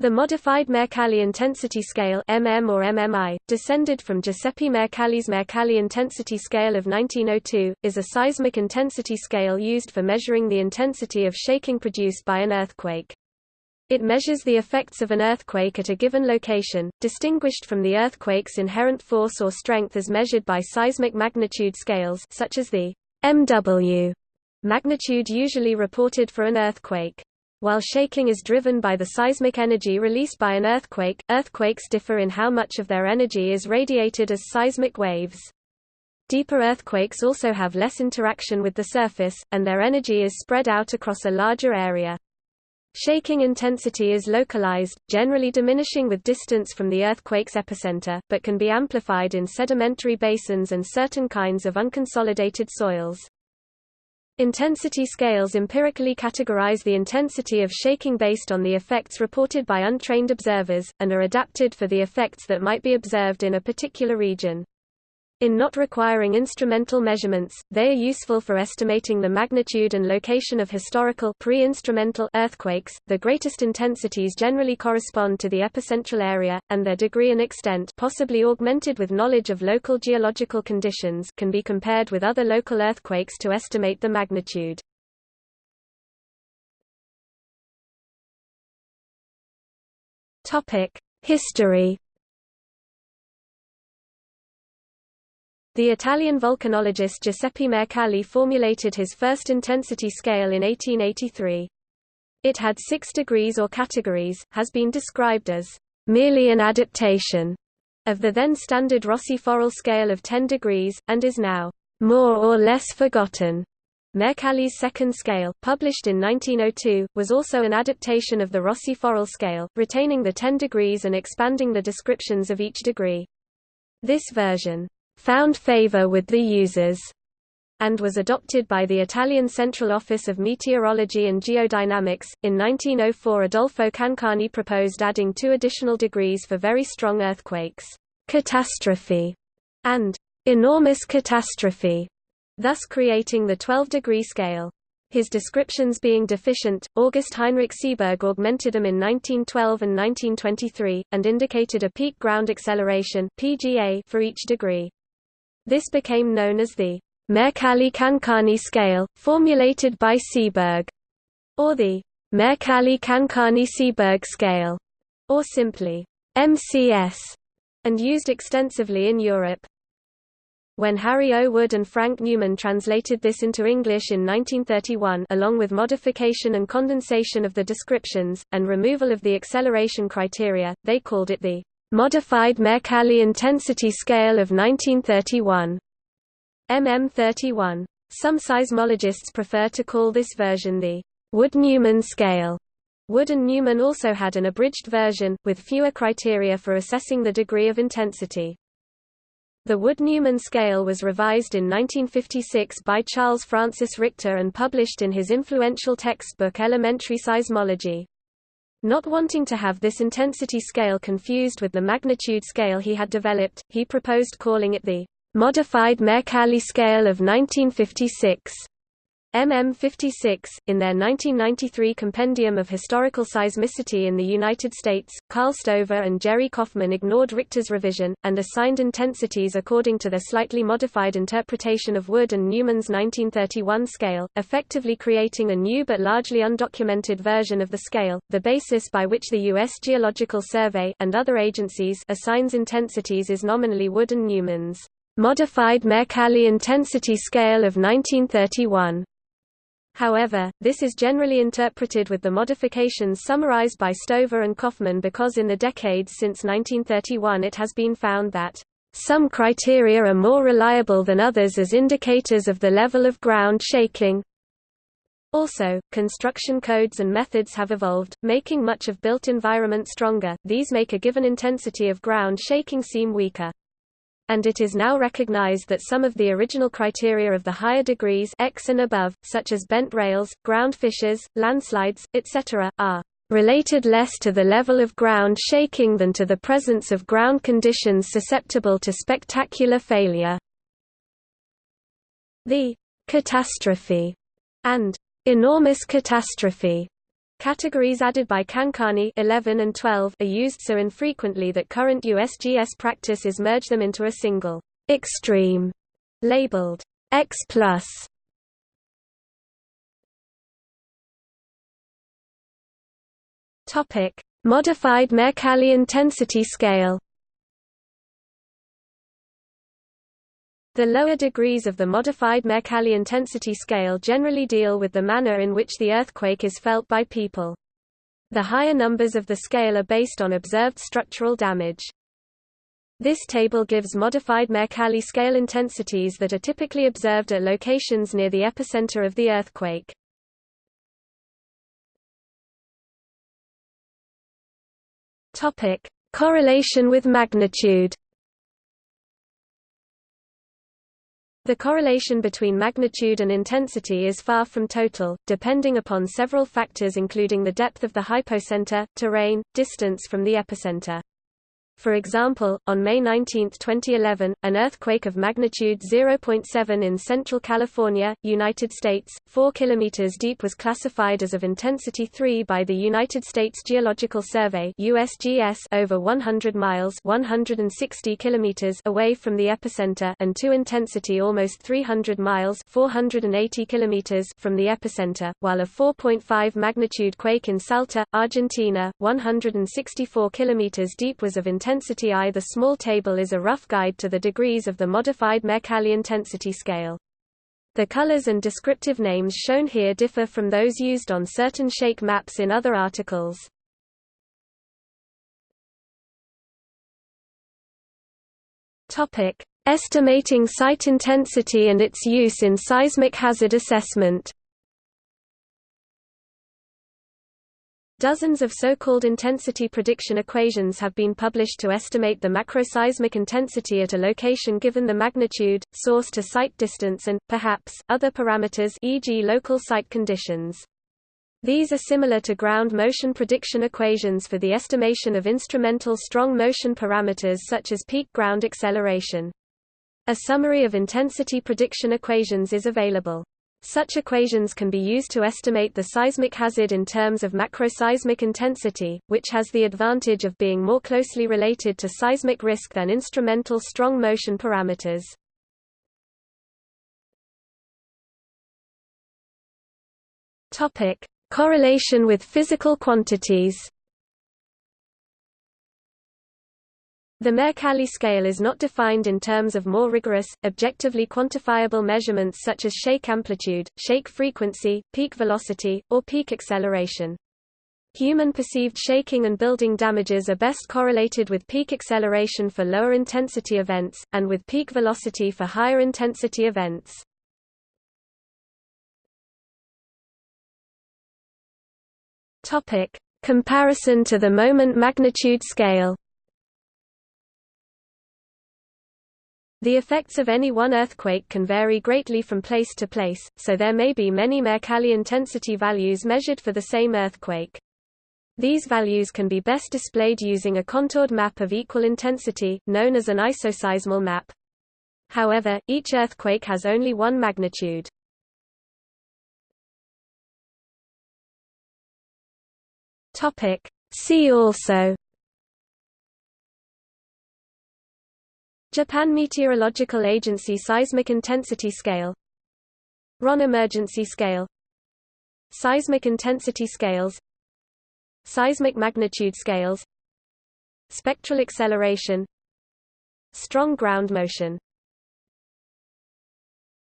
The modified Mercalli intensity scale MM or MMI, descended from Giuseppe Mercalli's Mercalli intensity scale of 1902, is a seismic intensity scale used for measuring the intensity of shaking produced by an earthquake. It measures the effects of an earthquake at a given location, distinguished from the earthquake's inherent force or strength as measured by seismic magnitude scales such as the MW magnitude usually reported for an earthquake. While shaking is driven by the seismic energy released by an earthquake, earthquakes differ in how much of their energy is radiated as seismic waves. Deeper earthquakes also have less interaction with the surface, and their energy is spread out across a larger area. Shaking intensity is localized, generally diminishing with distance from the earthquake's epicenter, but can be amplified in sedimentary basins and certain kinds of unconsolidated soils. Intensity scales empirically categorize the intensity of shaking based on the effects reported by untrained observers, and are adapted for the effects that might be observed in a particular region. In not requiring instrumental measurements, they are useful for estimating the magnitude and location of historical pre-instrumental earthquakes. The greatest intensities generally correspond to the epicentral area, and their degree and extent possibly augmented with knowledge of local geological conditions can be compared with other local earthquakes to estimate the magnitude. Topic: History The Italian volcanologist Giuseppe Mercalli formulated his first intensity scale in 1883. It had six degrees or categories, has been described as merely an adaptation of the then standard Rossi-Forel scale of 10 degrees, and is now more or less forgotten. Mercalli's second scale, published in 1902, was also an adaptation of the Rossi-Forel scale, retaining the 10 degrees and expanding the descriptions of each degree. This version found favor with the users and was adopted by the Italian Central Office of Meteorology and Geodynamics. In 1904, Adolfo Cancani proposed adding two additional degrees for very strong earthquakes, catastrophe, and enormous catastrophe, thus creating the 12-degree scale. His descriptions being deficient, August Heinrich Sieberg augmented them in 1912 and 1923, and indicated a peak ground acceleration PGA for each degree. This became known as the Mercalli-Cancani scale, formulated by Sieberg, or the Mercalli-Cancani-Sieberg scale, or simply MCS, and used extensively in Europe. When Harry O. Wood and Frank Neumann translated this into English in 1931 along with modification and condensation of the descriptions, and removal of the acceleration criteria, they called it the Modified Mercalli Intensity Scale of 1931. MM31. Some seismologists prefer to call this version the Wood-Neumann scale. Wood and Neumann also had an abridged version, with fewer criteria for assessing the degree of intensity. The Wood-Neumann scale was revised in 1956 by Charles Francis Richter and published in his influential textbook Elementary Seismology. Not wanting to have this intensity scale confused with the magnitude scale he had developed, he proposed calling it the modified Mercalli scale of 1956. MM56, in their 1993 Compendium of Historical Seismicity in the United States, Carl Stover and Jerry Coffman ignored Richter's revision, and assigned intensities according to their slightly modified interpretation of Wood and Neumann's 1931 scale, effectively creating a new but largely undocumented version of the scale, the basis by which the U.S. Geological Survey and other agencies assigns intensities is nominally Wood and Neumann's modified Mercalli intensity scale of 1931. However, this is generally interpreted with the modifications summarized by Stover and Coffman because in the decades since 1931 it has been found that some criteria are more reliable than others as indicators of the level of ground shaking. Also, construction codes and methods have evolved, making much of built environment stronger, these make a given intensity of ground shaking seem weaker and it is now recognized that some of the original criteria of the higher degrees X and above, such as bent rails, ground fissures, landslides, etc., are related less to the level of ground shaking than to the presence of ground conditions susceptible to spectacular failure. The catastrophe and enormous catastrophe Categories added by Cancani 11 and 12 are used so infrequently that current USGS practice is merge them into a single extreme labeled X+. Topic: Modified Mercalli intensity scale. The lower degrees of the modified Mercalli intensity scale generally deal with the manner in which the earthquake is felt by people. The higher numbers of the scale are based on observed structural damage. This table gives modified Mercalli scale intensities that are typically observed at locations near the epicenter of the earthquake. Correlation with magnitude. The correlation between magnitude and intensity is far from total, depending upon several factors including the depth of the hypocenter, terrain, distance from the epicenter. For example, on May 19, 2011, an earthquake of magnitude 0.7 in central California, United States, 4 km deep was classified as of intensity 3 by the United States Geological Survey USGS over 100 miles 160 km away from the epicenter and 2 intensity almost 300 miles 480 km from the epicenter, while a 4.5 magnitude quake in Salta, Argentina, 164 km deep was of intensity intensity I. The small table is a rough guide to the degrees of the modified Mercalli intensity scale. The colors and descriptive names shown here differ from those used on certain shake maps in other articles. Topic: Estimating site intensity and its use in seismic hazard assessment. Dozens of so-called intensity prediction equations have been published to estimate the macroseismic intensity at a location given the magnitude, source to site distance and, perhaps, other parameters e.g. local site conditions. These are similar to ground motion prediction equations for the estimation of instrumental strong motion parameters such as peak ground acceleration. A summary of intensity prediction equations is available. Such equations can be used to estimate the seismic hazard in terms of macroseismic intensity, which has the advantage of being more closely related to seismic risk than instrumental strong motion parameters. Correlation with physical quantities. The Mercalli scale is not defined in terms of more rigorous, objectively quantifiable measurements such as shake amplitude, shake frequency, peak velocity, or peak acceleration. Human perceived shaking and building damages are best correlated with peak acceleration for lower intensity events, and with peak velocity for higher intensity events. Comparison to the moment magnitude scale The effects of any one earthquake can vary greatly from place to place, so there may be many Mercalli intensity values measured for the same earthquake. These values can be best displayed using a contoured map of equal intensity, known as an isoseismal map. However, each earthquake has only one magnitude. See also Japan Meteorological Agency Seismic Intensity Scale. Rohn Emergency Scale. Seismic Intensity Scales. Seismic Magnitude Scales. Spectral Acceleration. Strong Ground Motion